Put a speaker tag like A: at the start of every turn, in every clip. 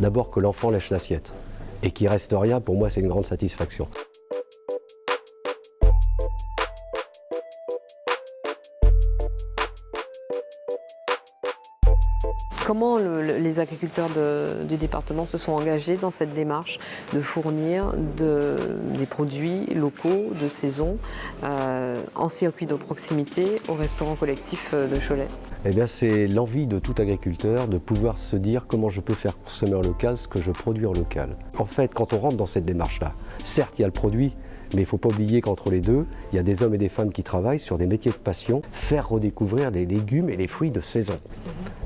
A: D'abord que l'enfant lèche l'assiette et qu'il reste rien, pour moi c'est une grande satisfaction.
B: Comment le- le- les agriculteurs du département se sont engagés dans cette démarche de fournir de- des produits locaux de saison euh, en circuit de proximité au restaurant collectif euh, de Cholet?
A: Eh bien, c'est l'envie de tout agriculteur de pouvoir se dire comment je peux faire consommer en local ce que je produis en local. En fait, quand on rentre dans cette démarche-là, certes, il y a le produit, mais il ne faut pas oublier qu'entre les deux, il y a des hommes et des femmes qui travaillent sur des métiers de passion, faire redécouvrir les légumes et les fruits de saison.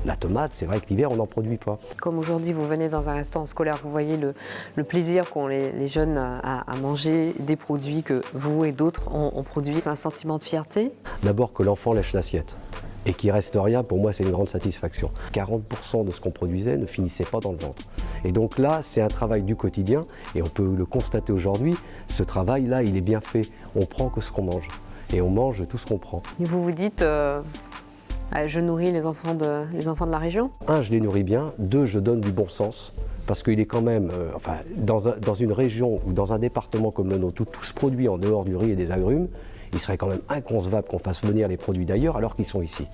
A: La tomate, c'est vrai que l'hiver, on n'en produit pas.
B: Comme aujourd'hui, vous venez dans un restaurant scolaire, vous voyez le, le plaisir qu'ont les, les jeunes à, à manger des produits que vous et d'autres ont, ont produits. C'est un sentiment de fierté?
A: D'abord que l'enfant lèche l'assiette et qu'il reste rien, pour moi c'est une grande satisfaction. 40% de ce qu'on produisait ne finissait pas dans le ventre. Et donc là, c'est un travail du quotidien et on peut le constater aujourd'hui, ce travail-là, il est bien fait. On prend que ce qu'on mange et on mange tout ce qu'on prend.
B: Vous vous dites, euh, ah, je nourris les enfants, de, les enfants de la région?
A: Un, je les nourris bien. Deux, je donne du bon sens. Parce qu'il est quand même, euh, enfin, dans, un- dans une région ou dans un département comme le nôtre, où tout se produit en dehors du riz et des agrumes, il serait quand même inconcevable qu'on fasse venir les produits d'ailleurs alors qu'ils sont ici.